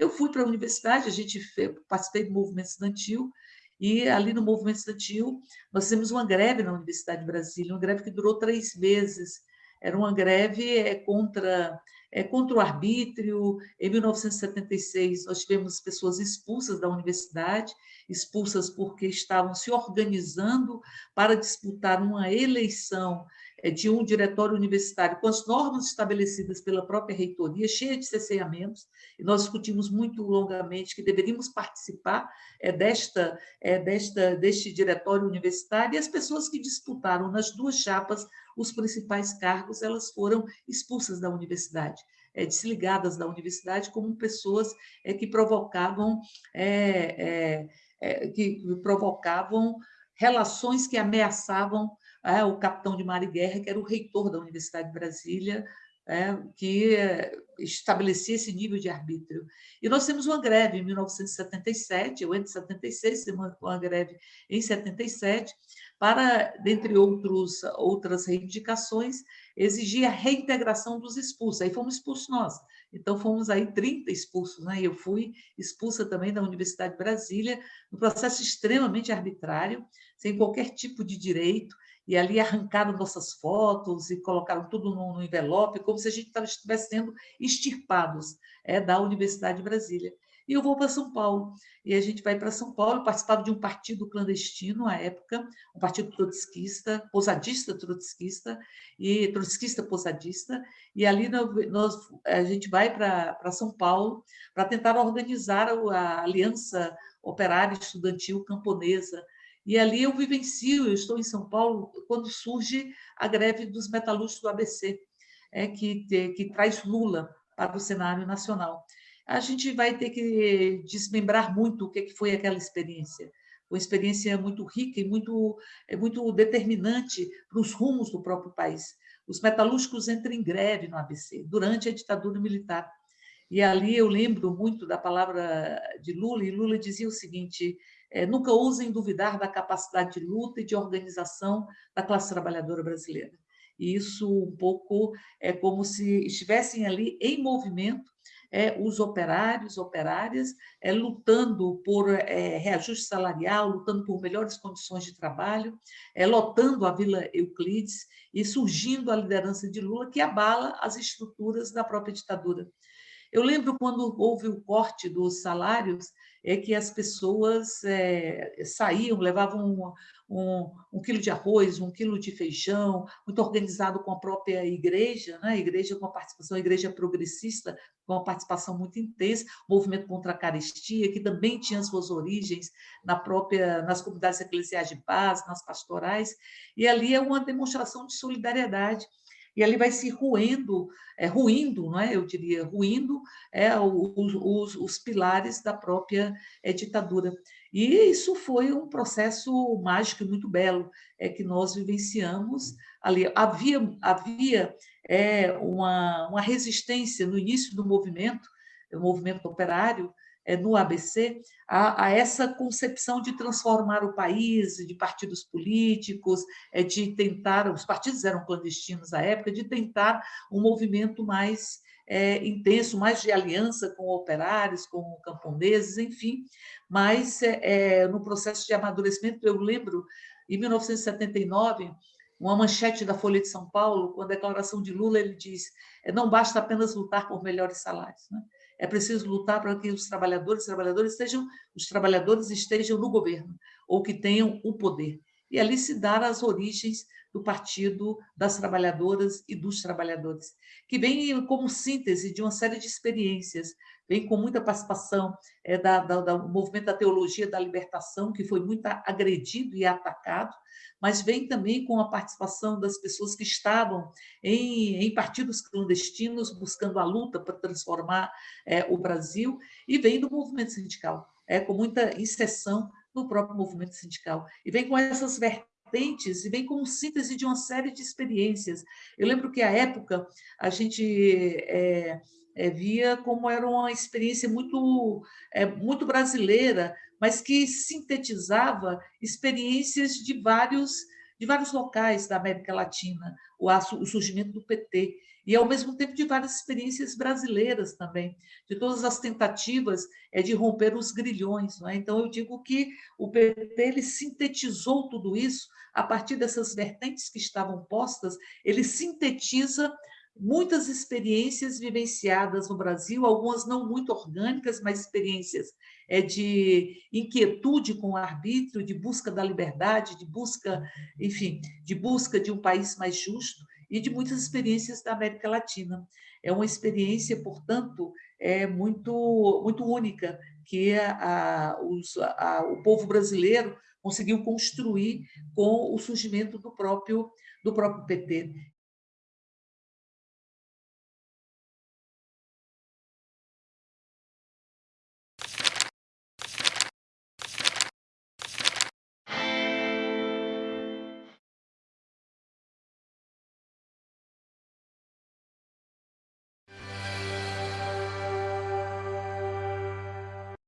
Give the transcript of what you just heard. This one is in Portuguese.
Eu fui para a universidade, a gente participei do movimento estudantil, e ali no movimento estudantil, nós fizemos uma greve na Universidade de Brasília, uma greve que durou três meses. Era uma greve é, contra, é, contra o arbítrio. Em 1976, nós tivemos pessoas expulsas da universidade, expulsas porque estavam se organizando para disputar uma eleição é, de um diretório universitário com as normas estabelecidas pela própria reitoria, cheia de cerceamentos, e nós discutimos muito longamente que deveríamos participar é, desta, é, desta, deste diretório universitário, e as pessoas que disputaram nas duas chapas os principais cargos, elas foram expulsas da universidade. É, desligadas da universidade como pessoas é, que provocavam é, que provocavam relações que ameaçavam o capitão de mar e guerra, que era o reitor da Universidade de Brasília, é, que estabelecia esse nível de arbítrio. E nós temos uma greve em 1977, eu entro em 76, temos uma greve em 77, para, dentre outros, outras reivindicações, exigir a reintegração dos expulsos. Aí fomos expulsos nós. Então, fomos aí 30 expulsos, né? Eu fui expulsa também da Universidade de Brasília, num processo extremamente arbitrário, sem qualquer tipo de direito, e ali arrancaram nossas fotos e colocaram tudo no, envelope, como se a gente estivesse sendo extirpados é, da Universidade de Brasília. E eu vou para São Paulo, e a gente vai para São Paulo, participava de um partido clandestino à época, um partido trotskista, posadista trotskista, e trotskista posadista, e ali nós, a gente vai para São Paulo para tentar organizar a Aliança Operária Estudantil Camponesa, e ali eu vivencio, eu estou em São Paulo, quando surge a greve dos metalúrgicos do ABC, é, que, que traz Lula para o cenário nacional. A gente vai ter que desmembrar muito o que foi aquela experiência. Uma experiência muito rica e muito, é muito determinante para os rumos do próprio país. Os metalúrgicos entram em greve no ABC, durante a ditadura militar. E ali eu lembro muito da palavra de Lula, e Lula dizia o seguinte: é, nunca ousem duvidar da capacidade de luta e de organização da classe trabalhadora brasileira. E isso um pouco é como se estivessem ali em movimento é, os operários, operárias, é, lutando por é, reajuste salarial, lutando por melhores condições de trabalho, é, lotando a Vila Euclides e surgindo a liderança de Lula, que abala as estruturas da própria ditadura. Eu lembro quando houve o corte dos salários, é que as pessoas é, saíam, levavam um, um, um, quilo de arroz, um quilo de feijão, muito organizado com a própria igreja, né? a igreja com a participação, a igreja progressista, com uma participação muito intensa, movimento contra a carestia, que também tinha suas origens na própria, nas comunidades eclesiais de base, nas pastorais, e ali é uma demonstração de solidariedade e ali vai se ruendo, é, ruindo, não é? eu diria, ruindo é, os, os, os pilares da própria é, ditadura. E isso foi um processo mágico e muito belo é, que nós vivenciamos ali. Havia, havia é, uma, uma resistência no início do movimento, o movimento operário, no ABC a, a, essa concepção de transformar o país, de partidos políticos, é, de tentar, os partidos eram clandestinos à época, de tentar um movimento mais é, intenso, mais de aliança com operários, com camponeses, enfim, mas é, no processo de amadurecimento, eu lembro, em 1979, uma manchete da Folha de São Paulo, com a declaração de Lula, ele diz: não basta apenas lutar por melhores salários. Né? É preciso lutar para que os trabalhadores, trabalhadores estejam, os trabalhadores estejam no governo ou que tenham o poder. E ali se dar as origens do Partido das Trabalhadoras e dos Trabalhadores, que vem como síntese de uma série de experiências, vem com muita participação é, da, da, do movimento da teologia da libertação, que foi muito agredido e atacado, mas vem também com a participação das pessoas que estavam em, em partidos clandestinos, buscando a luta para transformar é, o Brasil, e vem do movimento sindical, é, com muita inserção no próprio movimento sindical. E vem com essas vertentes e vem com síntese de uma série de experiências. Eu lembro que, à época, a gente... É, é, via como era uma experiência muito, é, muito brasileira, mas que sintetizava experiências de vários de vários locais da América Latina, o, o surgimento do PT, e, ao mesmo tempo, de várias experiências brasileiras também, de todas as tentativas é, de romper os grilhões. É? Então, eu digo que o PT ele sintetizou tudo isso a partir dessas vertentes que estavam postas, ele sintetiza muitas experiências vivenciadas no Brasil, algumas não muito orgânicas, mas experiências é, de inquietude com o arbítrio, de busca da liberdade, de busca, enfim, de busca de um país mais justo e de muitas experiências da América Latina. É uma experiência, portanto, é muito, muito única que a, os, a, o povo brasileiro conseguiu construir com o surgimento do próprio, do próprio PT.